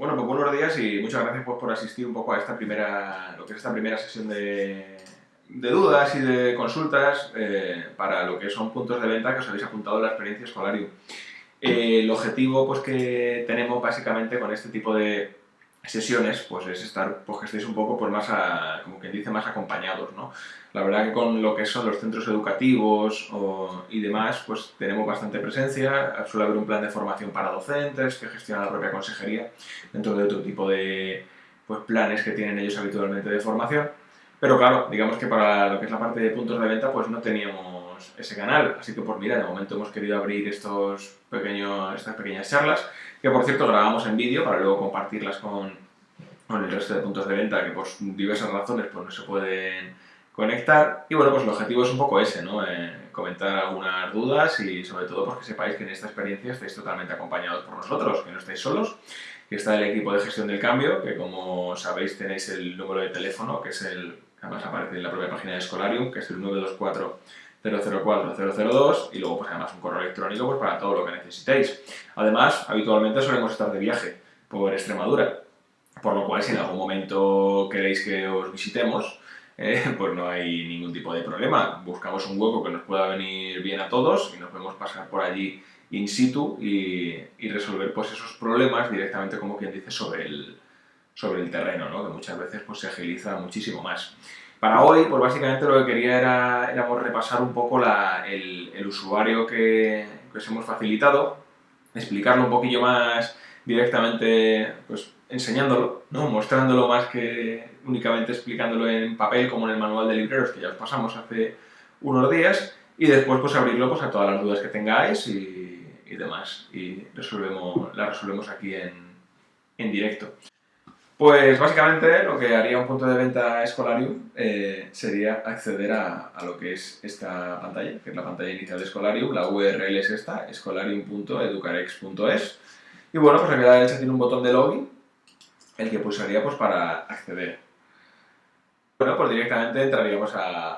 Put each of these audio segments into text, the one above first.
Bueno, pues buenos días y muchas gracias pues, por asistir un poco a esta primera, lo que es esta primera sesión de, de dudas y de consultas eh, para lo que son puntos de venta que os habéis apuntado en la experiencia Escolarium. Eh, el objetivo pues, que tenemos básicamente con este tipo de sesiones pues es estar, pues que estéis un poco pues más, como quien dice, más acompañados, ¿no? La verdad que con lo que son los centros educativos y demás, pues tenemos bastante presencia, suele haber un plan de formación para docentes que gestiona la propia consejería dentro de otro tipo de pues, planes que tienen ellos habitualmente de formación, pero claro, digamos que para lo que es la parte de puntos de venta pues no teníamos ese canal, así que pues mira, de momento hemos querido abrir estos pequeños, estas pequeñas charlas que por cierto grabamos en vídeo para luego compartirlas con, con, el resto de puntos de venta que por diversas razones pues no se pueden conectar. Y bueno, pues el objetivo es un poco ese, ¿no? Eh, comentar algunas dudas y sobre todo pues que sepáis que en esta experiencia estáis totalmente acompañados por nosotros, que no estáis solos, que está el equipo de gestión del cambio, que como sabéis tenéis el número de teléfono, que es el, además aparece en la propia página de Scholarium, que es el 924 004-002 y luego pues además un correo electrónico pues, para todo lo que necesitéis. Además, habitualmente solemos estar de viaje por Extremadura, por lo cual si en algún momento queréis que os visitemos, eh, pues no hay ningún tipo de problema. Buscamos un hueco que nos pueda venir bien a todos y nos podemos pasar por allí in situ y, resolver pues esos problemas directamente como quien dice sobre el, sobre el terreno, ¿no? que muchas veces pues, se agiliza muchísimo más. Para hoy, pues básicamente lo que quería era, era repasar un poco el, el, usuario que, que, os hemos facilitado, explicarlo un poquillo más directamente, pues enseñándolo, ¿no? mostrándolo más que únicamente explicándolo en papel como en el manual de libreros que ya os pasamos hace unos días y después pues abrirlo pues, a todas las dudas que tengáis y, y demás y resolvemos, las resolvemos aquí en, en directo. Pues básicamente lo que haría un punto de venta Escolarium eh, sería acceder a, lo que es esta pantalla, que es la pantalla inicial de Escolarium, la URL es esta, escolarium.educarex.es y bueno, pues aquí a la derecha tiene un botón de login, el que pulsaría pues para acceder. Bueno, pues directamente entraríamos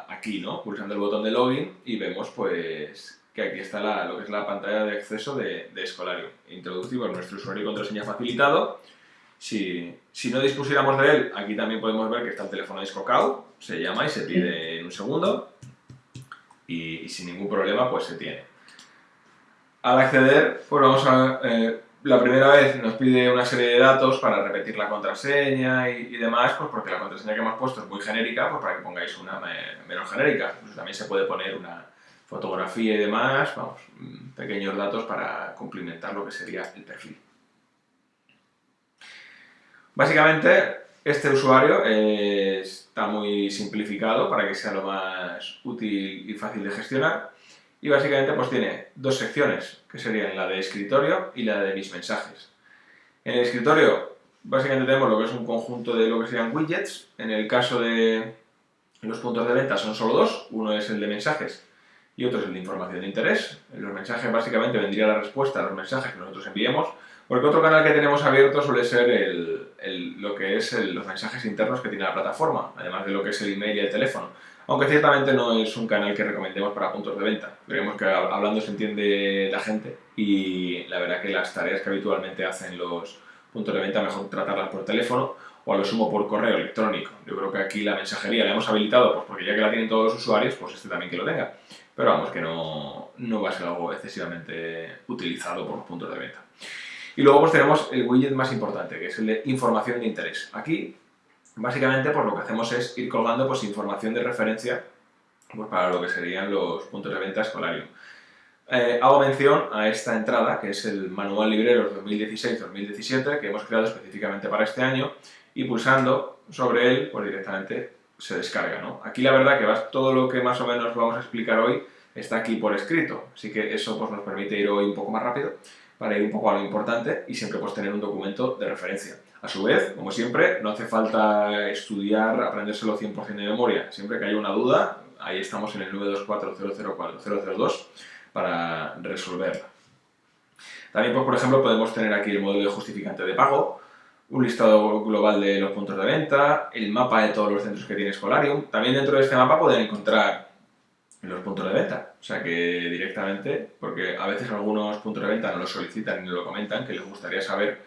aquí, ¿no? Pulsando el botón de login y vemos pues que aquí está lo que es la pantalla de acceso de, de Escolarium. Introducimos nuestro usuario y contraseña facilitado si, si, no dispusiéramos de él, aquí también podemos ver que está el teléfono descocado, se llama y se pide en un segundo y, sin ningún problema pues se tiene. Al acceder, pues vamos a... Eh, la primera vez nos pide una serie de datos para repetir la contraseña y, demás, pues porque la contraseña que hemos puesto es muy genérica, pues para que pongáis una menos genérica. Pues también se puede poner una fotografía y demás, vamos, mm, pequeños datos para complementar lo que sería el perfil. Básicamente, este usuario está muy simplificado para que sea lo más útil y fácil de gestionar. Y básicamente pues tiene dos secciones, que serían la de escritorio y la de mis mensajes. En el escritorio básicamente tenemos lo que es un conjunto de lo que serían widgets. En el caso de los puntos de venta son solo dos, uno es el de mensajes y otro es el de información de interés. En los mensajes básicamente vendría la respuesta a los mensajes que nosotros enviemos, porque otro canal que tenemos abierto suele ser el, lo que es los mensajes internos que tiene la plataforma, además de lo que es el email y el teléfono. Aunque ciertamente no es un canal que recomendemos para puntos de venta. Creemos que hablando se entiende la gente y la verdad que las tareas que habitualmente hacen los puntos de venta mejor tratarlas por teléfono o a lo sumo por correo electrónico. Yo creo que aquí la mensajería la hemos habilitado pues porque ya que la tienen todos los usuarios, pues este también que lo tenga. Pero vamos, que no, no va a ser algo excesivamente utilizado por los puntos de venta. Y luego pues tenemos el widget más importante, que es el de información de interés. Aquí, básicamente, pues lo que hacemos es ir colgando pues, información de referencia pues, para lo que serían los puntos de venta escolarium. Eh, hago mención a esta entrada, que es el Manual Libreros 2016-2017, que hemos creado específicamente para este año, y pulsando sobre él, pues directamente se descarga. ¿no? Aquí la verdad que todo lo que más o menos vamos a explicar hoy está aquí por escrito, así que eso pues, nos permite ir hoy un poco más rápido para ir un poco a lo importante y siempre pues tener un documento de referencia. A su vez, como siempre, no hace falta estudiar, aprendérselo 100% de memoria. Siempre que haya una duda, ahí estamos en el 924-004-002 para resolverla. También, pues, por ejemplo, podemos tener aquí el módulo de justificante de pago, un listado global de los puntos de venta, el mapa de todos los centros que tiene Scholarium. También dentro de este mapa pueden encontrar los puntos de venta. O sea que directamente, porque a veces algunos puntos de venta no lo solicitan ni lo comentan, que les gustaría saber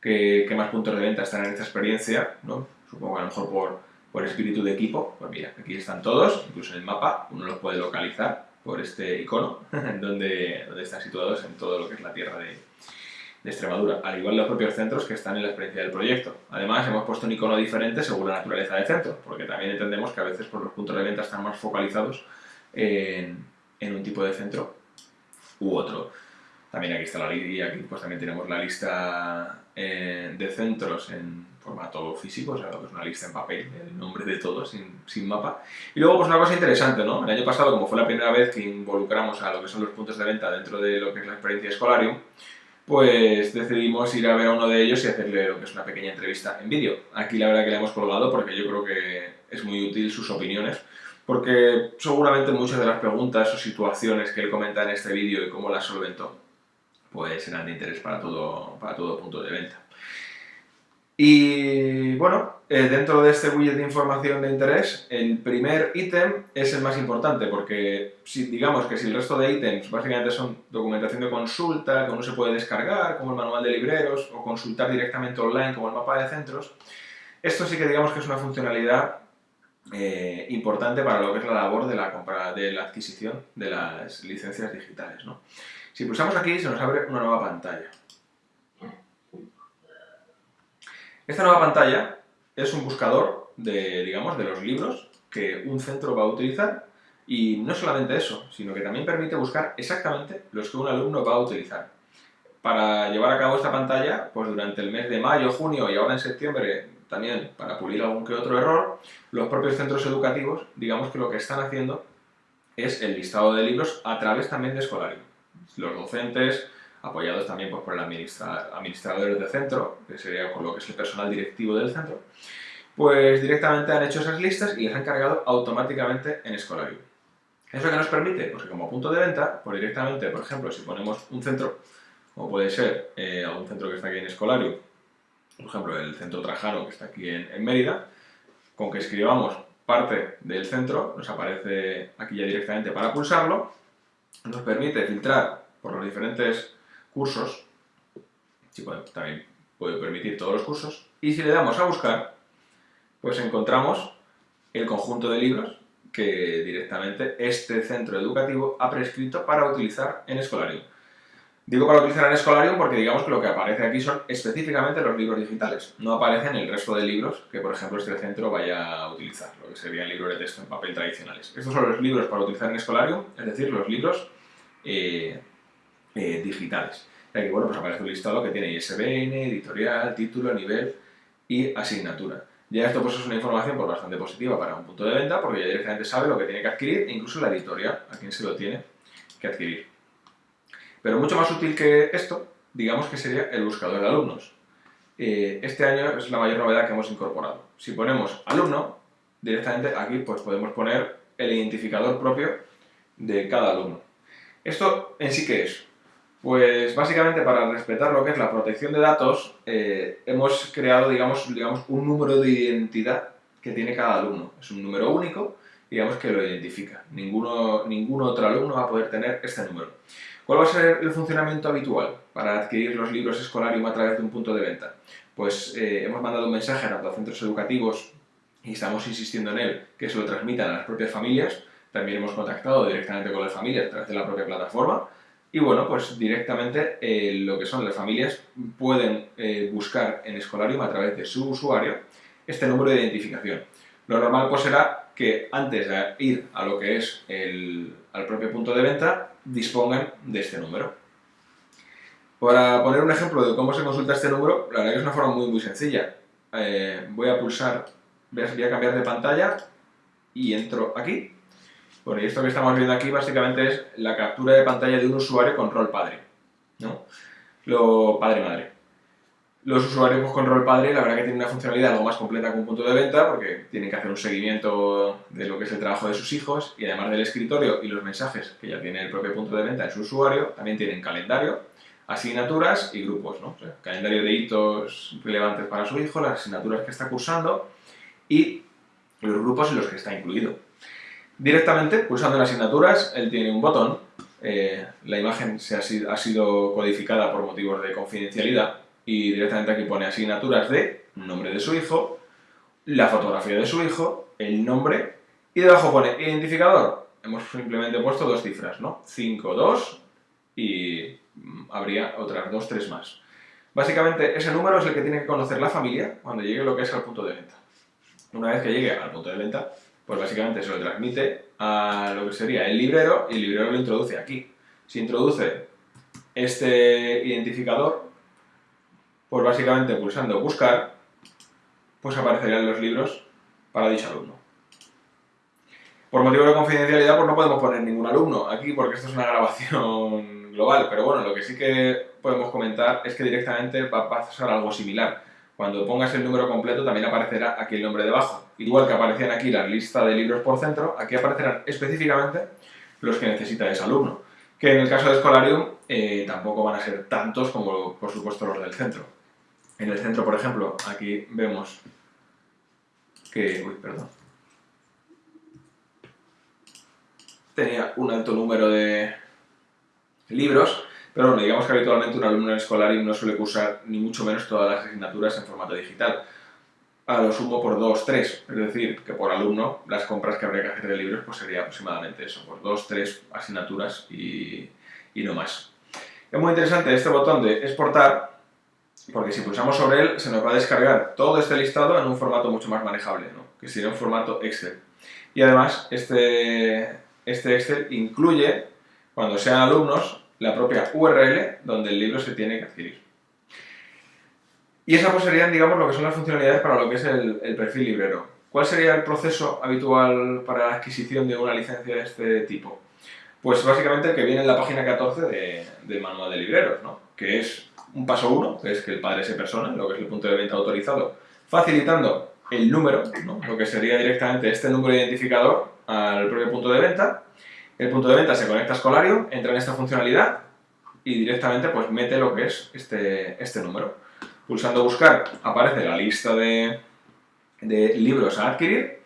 qué, qué más puntos de venta están en esta experiencia, ¿no? Supongo que a lo mejor por, por espíritu de equipo, pues mira, aquí están todos, incluso en el mapa, uno los puede localizar por este icono, donde, donde están situados en todo lo que es la tierra de, de Extremadura, al igual los propios centros que están en la experiencia del proyecto. Además, hemos puesto un icono diferente según la naturaleza del centro, porque también entendemos que a veces por los puntos de venta están más focalizados en, en un tipo de centro u otro. También aquí está la y aquí pues también tenemos la lista eh, de centros en formato físico, o sea, lo que es una lista en papel, el nombre de todos, sin, sin, mapa. Y luego, pues una cosa interesante, ¿no? El año pasado, como fue la primera vez que involucramos a lo que son los puntos de venta dentro de lo que es la experiencia Escolarium, pues decidimos ir a ver a uno de ellos y hacerle lo que es una pequeña entrevista en vídeo. Aquí la verdad que le hemos colgado porque yo creo que es muy útil sus opiniones, porque seguramente muchas de las preguntas o situaciones que él comenta en este vídeo y cómo las solventó, pues serán de interés para todo, para todo punto de venta. Y bueno, eh, dentro de este widget de información de interés, el primer ítem es el más importante porque si, digamos que si el resto de ítems básicamente son documentación de consulta que uno se puede descargar, como el manual de libreros, o consultar directamente online como el mapa de centros, esto sí que digamos que es una funcionalidad eh, importante para lo que es la labor de la, compra, de la adquisición de las licencias digitales. Si pulsamos aquí se nos abre una nueva pantalla. Esta nueva pantalla es un buscador de, digamos, de los libros que un centro va a utilizar y no solamente eso, sino que también permite buscar exactamente los que un alumno va a utilizar. Para llevar a cabo esta pantalla, pues durante el mes de mayo, junio y ahora en septiembre también para pulir algún que otro error, los propios centros educativos, digamos que lo que están haciendo es el listado de libros a través también de Escolario. Los docentes, apoyados también pues, por el administrador de centro, que sería por lo que es el personal directivo del centro, pues directamente han hecho esas listas y las han cargado automáticamente en Escolario. ¿Eso que nos permite? Pues que como punto de venta, pues directamente, por ejemplo, si ponemos un centro, como puede ser eh, algún centro que está aquí en Escolario, por ejemplo, el centro Trajano que está aquí en, Mérida, con que escribamos parte del centro, nos aparece aquí ya directamente para pulsarlo, nos permite filtrar por los diferentes cursos, sí, también puede permitir todos los cursos, y si le damos a buscar, pues encontramos el conjunto de libros que directamente este centro educativo ha prescrito para utilizar en Escolarium. Digo para utilizar en Escolarium porque digamos que lo que aparece aquí son específicamente los libros digitales, no aparecen el resto de libros que por ejemplo este centro vaya a utilizar, lo que serían libros de texto en papel tradicionales. Estos son los libros para utilizar en Escolarium, es decir, los libros eh, eh, digitales. Y aquí, bueno, pues aparece un listado que tiene ISBN, editorial, título, nivel y asignatura. Ya esto pues es una información pues, bastante positiva para un punto de venta porque ya directamente sabe lo que tiene que adquirir e incluso la editorial a quien se lo tiene que adquirir. Pero mucho más útil que esto, digamos que sería el buscador de alumnos. Eh, este año es la mayor novedad que hemos incorporado. Si ponemos alumno, directamente aquí pues podemos poner el identificador propio de cada alumno. ¿Esto en sí qué es? Pues básicamente para respetar lo que es la protección de datos, eh, hemos creado, digamos, digamos, un número de identidad que tiene cada alumno. Es un número único, digamos, que lo identifica. Ninguno, ningún otro alumno va a poder tener este número. ¿Cuál va a ser el funcionamiento habitual para adquirir los libros Escolarium a través de un punto de venta? Pues eh, hemos mandado un mensaje a los centros educativos y estamos insistiendo en él, que se lo transmitan a las propias familias. También hemos contactado directamente con las familias a través de la propia plataforma y bueno, pues directamente eh, lo que son las familias pueden eh, buscar en Escolarium a través de su usuario este número de identificación. Lo normal pues será que antes de ir a lo que es el, al propio punto de venta, dispongan de este número. Para poner un ejemplo de cómo se consulta este número, la verdad que es una forma muy muy sencilla. Eh, voy a pulsar, voy a cambiar de pantalla y entro aquí bueno, y esto que estamos viendo aquí básicamente es la captura de pantalla de un usuario con rol padre, ¿no? Lo padre-madre. Los usuarios con rol padre la verdad que tienen una funcionalidad algo más completa que un punto de venta porque tienen que hacer un seguimiento de lo que es el trabajo de sus hijos y además del escritorio y los mensajes que ya tiene el propio punto de venta en su usuario, también tienen calendario, asignaturas y grupos, ¿no? calendario de hitos relevantes para su hijo, las asignaturas que está cursando y los grupos en los que está incluido. Directamente, pulsando en asignaturas, él tiene un botón, eh, la imagen se ha, sido, codificada por motivos de confidencialidad y directamente aquí pone asignaturas de nombre de su hijo, la fotografía de su hijo, el nombre y debajo pone identificador. Hemos simplemente puesto dos cifras, ¿no? 5, 2 y mm, habría otras dos, tres más. Básicamente ese número es el que tiene que conocer la familia cuando llegue lo que es al punto de venta. Una vez que llegue al punto de venta, pues básicamente se lo transmite a lo que sería el librero y el librero lo introduce aquí. Si introduce este identificador, pues básicamente pulsando buscar, pues aparecerían los libros para dicho alumno. Por motivo de confidencialidad, pues no podemos poner ningún alumno aquí porque esto es una grabación global, pero bueno, lo que sí que podemos comentar es que directamente va a pasar algo similar. Cuando pongas el número completo también aparecerá aquí el nombre debajo. Igual que aparecían aquí la lista de libros por centro, aquí aparecerán específicamente los que necesita ese alumno. Que en el caso de Escolarium eh, tampoco van a ser tantos como por supuesto los del centro. En el centro, por ejemplo, aquí vemos que... Perdón. Tenía un alto número de libros, pero bueno, digamos que habitualmente un alumno en Escolarium no suele cursar ni mucho menos todas las asignaturas en formato digital. A lo sumo por dos, tres, es decir, que por alumno las compras que habría que hacer de libros pues sería aproximadamente eso, por dos, tres asignaturas y, y no más. Es muy interesante este botón de exportar, porque si pulsamos sobre él se nos va a descargar todo este listado en un formato mucho más manejable, que sería un formato Excel. Y además este, este Excel incluye, cuando sean alumnos, la propia URL donde el libro se tiene que adquirir. Y esas pues serían, digamos, lo que son las funcionalidades para lo que es el, perfil librero. ¿Cuál sería el proceso habitual para la adquisición de una licencia de este tipo? Pues básicamente el que viene en la página 14 de, del manual de libreros, ¿no? que es un paso 1, que es que el padre se persona, lo que es el punto de venta autorizado, facilitando el número, ¿no? lo que sería directamente este número identificador al propio punto de venta, el punto de venta se conecta a Scholarium, entra en esta funcionalidad y directamente pues mete lo que es este, este número. Pulsando buscar aparece la lista de, de libros a adquirir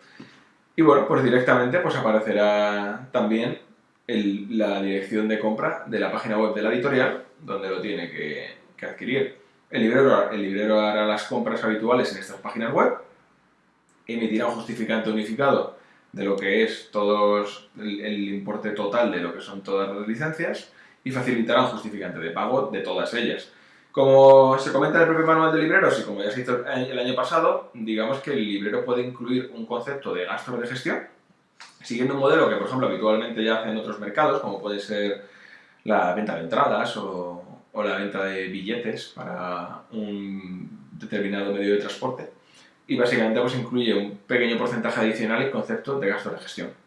y bueno, pues directamente pues aparecerá también la dirección de compra de la página web de la editorial donde lo tiene que, adquirir. El librero, el librero hará las compras habituales en estas páginas web, emitirá un justificante unificado de lo que es todos el, importe total de lo que son todas las licencias y facilitará un justificante de pago de todas ellas. Como se comenta en el propio manual de libreros y como ya se hizo el año pasado, digamos que el librero puede incluir un concepto de gastos de gestión, siguiendo un modelo que, por ejemplo, habitualmente ya hacen otros mercados, como puede ser la venta de entradas o, o la venta de billetes para un determinado medio de transporte y básicamente pues incluye un pequeño porcentaje adicional en concepto de gasto de gestión.